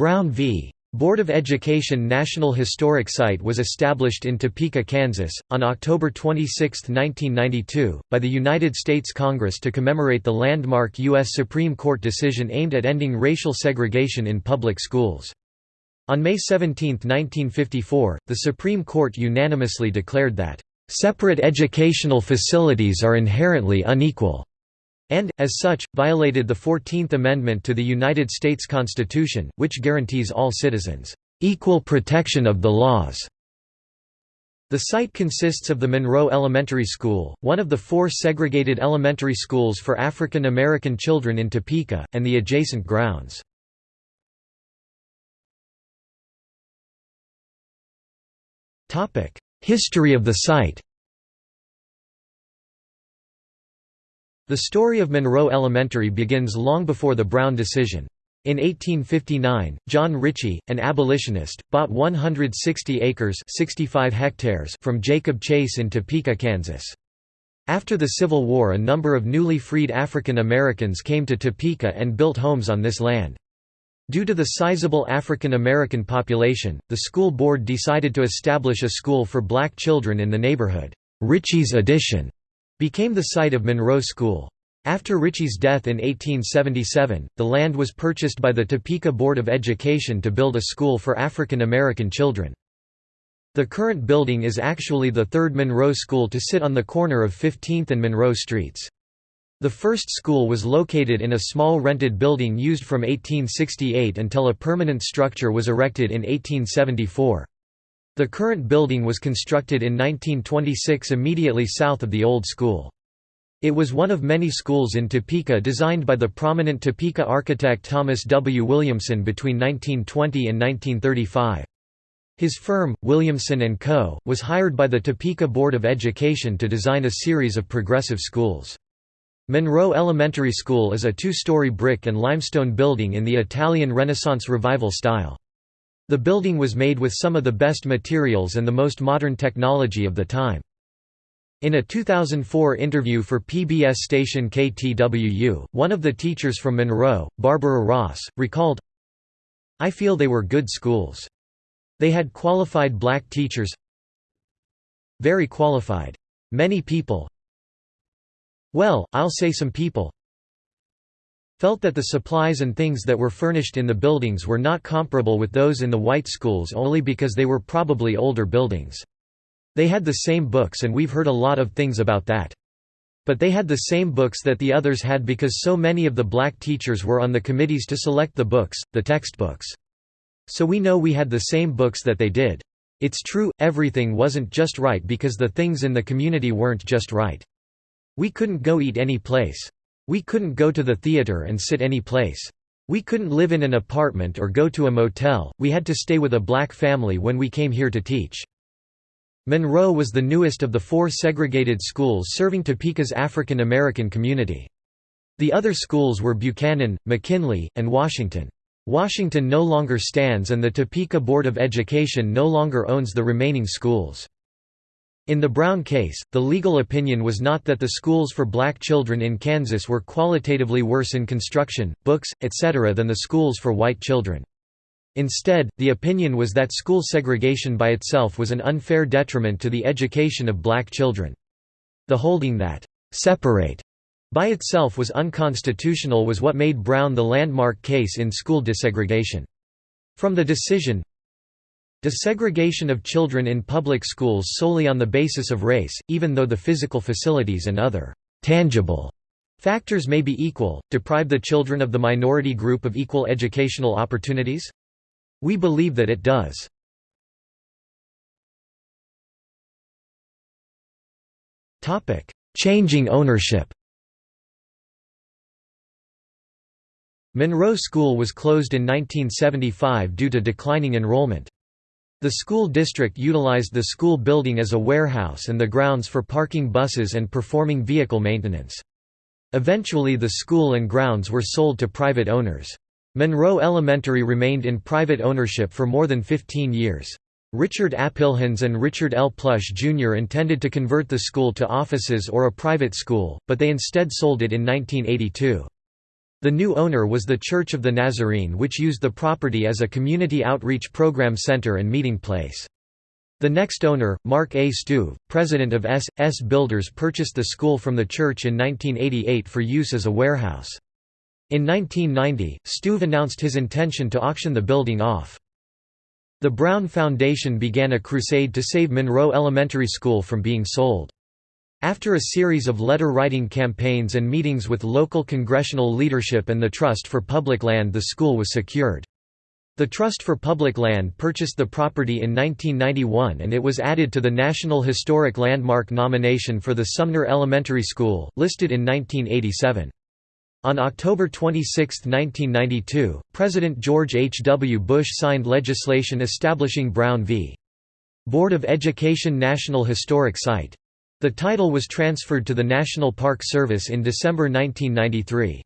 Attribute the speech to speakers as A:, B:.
A: Brown v. Board of Education National Historic Site was established in Topeka, Kansas, on October 26, 1992, by the United States Congress to commemorate the landmark U.S. Supreme Court decision aimed at ending racial segregation in public schools. On May 17, 1954, the Supreme Court unanimously declared that, "...separate educational facilities are inherently unequal." And, as such, violated the Fourteenth Amendment to the United States Constitution, which guarantees all citizens, "...equal protection of the laws." The site consists of the Monroe Elementary School, one of the four segregated elementary schools for African American children in Topeka, and the adjacent grounds. History of the site The story of Monroe Elementary begins long before the Brown decision. In 1859, John Ritchie, an abolitionist, bought 160 acres 65 hectares from Jacob Chase in Topeka, Kansas. After the Civil War a number of newly freed African Americans came to Topeka and built homes on this land. Due to the sizable African American population, the school board decided to establish a school for black children in the neighborhood. Ritchie's Addition became the site of Monroe School. After Ritchie's death in 1877, the land was purchased by the Topeka Board of Education to build a school for African American children. The current building is actually the third Monroe School to sit on the corner of 15th and Monroe Streets. The first school was located in a small rented building used from 1868 until a permanent structure was erected in 1874. The current building was constructed in 1926 immediately south of the old school. It was one of many schools in Topeka designed by the prominent Topeka architect Thomas W. Williamson between 1920 and 1935. His firm, Williamson & Co., was hired by the Topeka Board of Education to design a series of progressive schools. Monroe Elementary School is a two-story brick and limestone building in the Italian Renaissance Revival style. The building was made with some of the best materials and the most modern technology of the time. In a 2004 interview for PBS station KTWU, one of the teachers from Monroe, Barbara Ross, recalled, I feel they were good schools. They had qualified black teachers Very qualified. Many people Well, I'll say some people felt that the supplies and things that were furnished in the buildings were not comparable with those in the white schools only because they were probably older buildings. They had the same books and we've heard a lot of things about that. But they had the same books that the others had because so many of the black teachers were on the committees to select the books, the textbooks. So we know we had the same books that they did. It's true, everything wasn't just right because the things in the community weren't just right. We couldn't go eat any place. We couldn't go to the theater and sit any place. We couldn't live in an apartment or go to a motel, we had to stay with a black family when we came here to teach. Monroe was the newest of the four segregated schools serving Topeka's African American community. The other schools were Buchanan, McKinley, and Washington. Washington no longer stands and the Topeka Board of Education no longer owns the remaining schools. In the Brown case, the legal opinion was not that the schools for black children in Kansas were qualitatively worse in construction, books, etc. than the schools for white children. Instead, the opinion was that school segregation by itself was an unfair detriment to the education of black children. The holding that, "'separate' by itself was unconstitutional was what made Brown the landmark case in school desegregation. From the decision, Desegregation of children in public schools solely on the basis of race, even though the physical facilities and other tangible factors may be equal, deprive the children of the minority group of equal educational opportunities? We believe that it does. Changing ownership Monroe School was closed in 1975 due to declining enrollment. The school district utilized the school building as a warehouse and the grounds for parking buses and performing vehicle maintenance. Eventually the school and grounds were sold to private owners. Monroe Elementary remained in private ownership for more than 15 years. Richard Applehans and Richard L. Plush Jr. intended to convert the school to offices or a private school, but they instead sold it in 1982. The new owner was the Church of the Nazarene which used the property as a community outreach program center and meeting place. The next owner, Mark A. Stuve, president of S. S. Builders purchased the school from the church in 1988 for use as a warehouse. In 1990, Stuve announced his intention to auction the building off. The Brown Foundation began a crusade to save Monroe Elementary School from being sold. After a series of letter-writing campaigns and meetings with local congressional leadership and the Trust for Public Land the school was secured. The Trust for Public Land purchased the property in 1991 and it was added to the National Historic Landmark nomination for the Sumner Elementary School, listed in 1987. On October 26, 1992, President George H. W. Bush signed legislation establishing Brown v. Board of Education National Historic Site. The title was transferred to the National Park Service in December 1993.